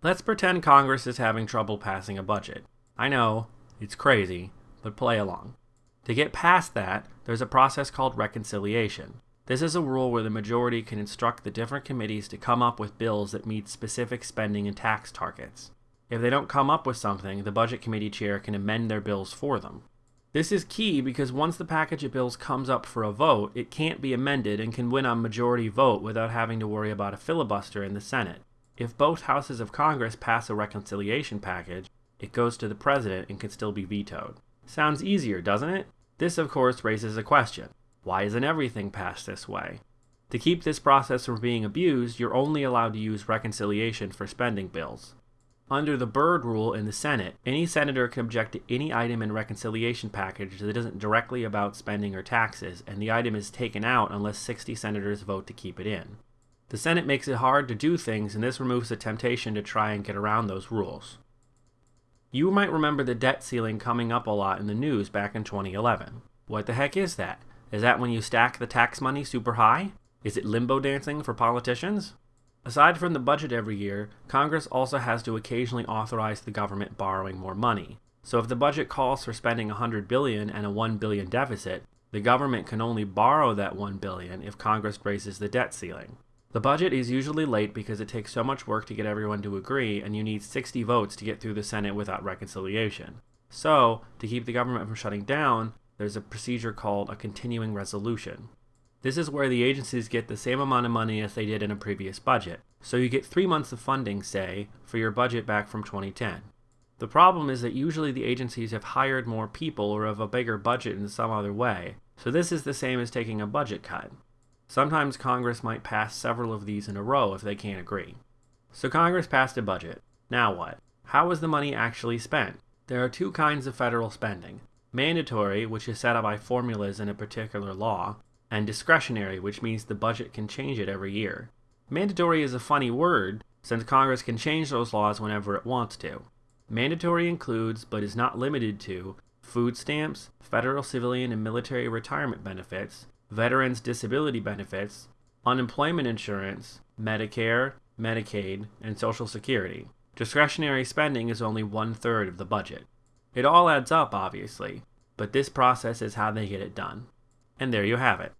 Let's pretend Congress is having trouble passing a budget. I know, it's crazy, but play along. To get past that, there's a process called reconciliation. This is a rule where the majority can instruct the different committees to come up with bills that meet specific spending and tax targets. If they don't come up with something, the Budget Committee chair can amend their bills for them. This is key because once the package of bills comes up for a vote, it can't be amended and can win on majority vote without having to worry about a filibuster in the Senate. If both houses of Congress pass a reconciliation package, it goes to the president and can still be vetoed. Sounds easier, doesn't it? This, of course, raises a question. Why isn't everything passed this way? To keep this process from being abused, you're only allowed to use reconciliation for spending bills. Under the Byrd rule in the Senate, any senator can object to any item in reconciliation package that isn't directly about spending or taxes, and the item is taken out unless 60 senators vote to keep it in. The Senate makes it hard to do things, and this removes the temptation to try and get around those rules. You might remember the debt ceiling coming up a lot in the news back in 2011. What the heck is that? Is that when you stack the tax money super high? Is it limbo dancing for politicians? Aside from the budget every year, Congress also has to occasionally authorize the government borrowing more money. So if the budget calls for spending 100 billion and a 1 billion deficit, the government can only borrow that 1 billion if Congress raises the debt ceiling. The budget is usually late because it takes so much work to get everyone to agree and you need 60 votes to get through the Senate without reconciliation. So, to keep the government from shutting down, there's a procedure called a continuing resolution. This is where the agencies get the same amount of money as they did in a previous budget. So you get three months of funding, say, for your budget back from 2010. The problem is that usually the agencies have hired more people or have a bigger budget in some other way, so this is the same as taking a budget cut. Sometimes Congress might pass several of these in a row if they can't agree. So Congress passed a budget. Now what? How is the money actually spent? There are two kinds of federal spending. Mandatory, which is set up by formulas in a particular law, and discretionary, which means the budget can change it every year. Mandatory is a funny word, since Congress can change those laws whenever it wants to. Mandatory includes, but is not limited to, food stamps, federal civilian and military retirement benefits, veterans disability benefits, unemployment insurance, Medicare, Medicaid, and Social Security. Discretionary spending is only one third of the budget. It all adds up, obviously, but this process is how they get it done. And there you have it.